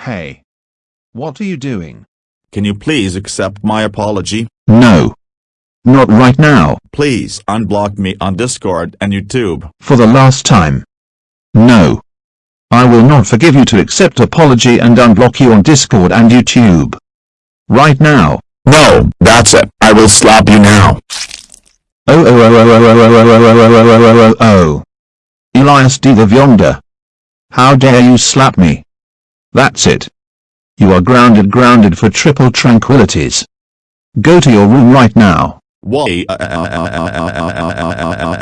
Hey. What are you doing? Can you please accept my apology? No. Not right now, Please unblock me on Discord and YouTube. for the last time. No. I will not forgive you to accept apology and unblock you on Discord and YouTube. Right now. No, that's it. I will slap you now. Oh oh oh oh oh oh oh oh oh oh oh oh oh. Elias D. the Yonder. How dare you slap me? That's it. You are grounded grounded for triple tranquilities. Go to your room right now. Why?